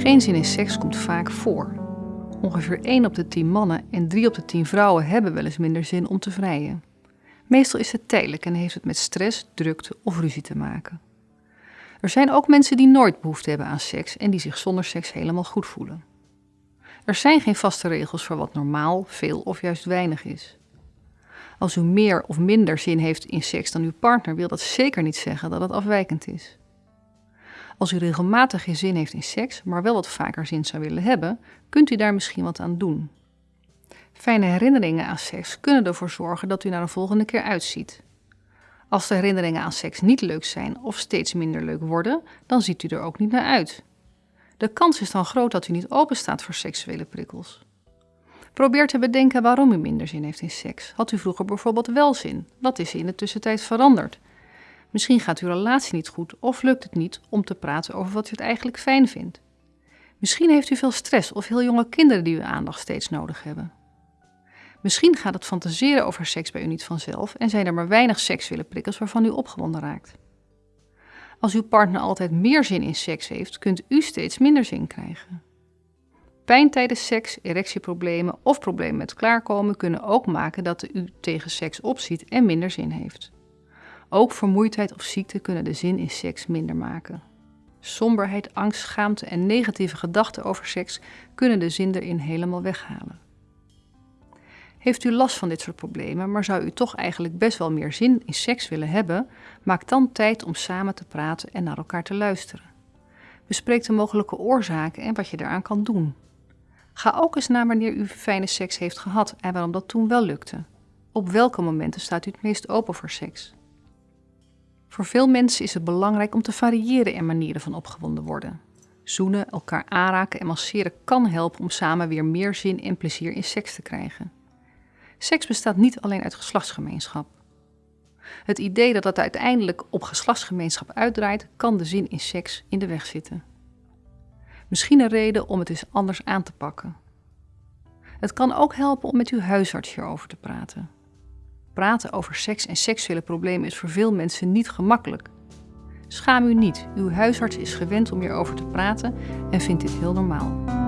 Geen zin in seks komt vaak voor. Ongeveer 1 op de 10 mannen en 3 op de 10 vrouwen hebben wel eens minder zin om te vrijen. Meestal is het tijdelijk en heeft het met stress, drukte of ruzie te maken. Er zijn ook mensen die nooit behoefte hebben aan seks en die zich zonder seks helemaal goed voelen. Er zijn geen vaste regels voor wat normaal, veel of juist weinig is. Als u meer of minder zin heeft in seks dan uw partner, wil dat zeker niet zeggen dat het afwijkend is. Als u regelmatig geen zin heeft in seks, maar wel wat vaker zin zou willen hebben, kunt u daar misschien wat aan doen. Fijne herinneringen aan seks kunnen ervoor zorgen dat u naar een volgende keer uitziet. Als de herinneringen aan seks niet leuk zijn of steeds minder leuk worden, dan ziet u er ook niet naar uit. De kans is dan groot dat u niet open staat voor seksuele prikkels. Probeer te bedenken waarom u minder zin heeft in seks. Had u vroeger bijvoorbeeld wel zin? Wat is in de tussentijd veranderd? Misschien gaat uw relatie niet goed of lukt het niet om te praten over wat u het eigenlijk fijn vindt. Misschien heeft u veel stress of heel jonge kinderen die uw aandacht steeds nodig hebben. Misschien gaat het fantaseren over seks bij u niet vanzelf en zijn er maar weinig seksuele prikkels waarvan u opgewonden raakt. Als uw partner altijd meer zin in seks heeft, kunt u steeds minder zin krijgen. Pijn tijdens seks, erectieproblemen of problemen met klaarkomen kunnen ook maken dat u tegen seks opziet en minder zin heeft. Ook vermoeidheid of ziekte kunnen de zin in seks minder maken. Somberheid, angst, schaamte en negatieve gedachten over seks kunnen de zin erin helemaal weghalen. Heeft u last van dit soort problemen, maar zou u toch eigenlijk best wel meer zin in seks willen hebben? Maak dan tijd om samen te praten en naar elkaar te luisteren. Bespreek de mogelijke oorzaken en wat je eraan kan doen. Ga ook eens naar wanneer u fijne seks heeft gehad en waarom dat toen wel lukte. Op welke momenten staat u het meest open voor seks? Voor veel mensen is het belangrijk om te variëren in manieren van opgewonden worden. Zoenen, elkaar aanraken en masseren kan helpen om samen weer meer zin en plezier in seks te krijgen. Seks bestaat niet alleen uit geslachtsgemeenschap. Het idee dat het uiteindelijk op geslachtsgemeenschap uitdraait, kan de zin in seks in de weg zitten. Misschien een reden om het eens anders aan te pakken. Het kan ook helpen om met uw huisarts hierover te praten. Praten over seks en seksuele problemen is voor veel mensen niet gemakkelijk. Schaam u niet, uw huisarts is gewend om hierover te praten en vindt dit heel normaal.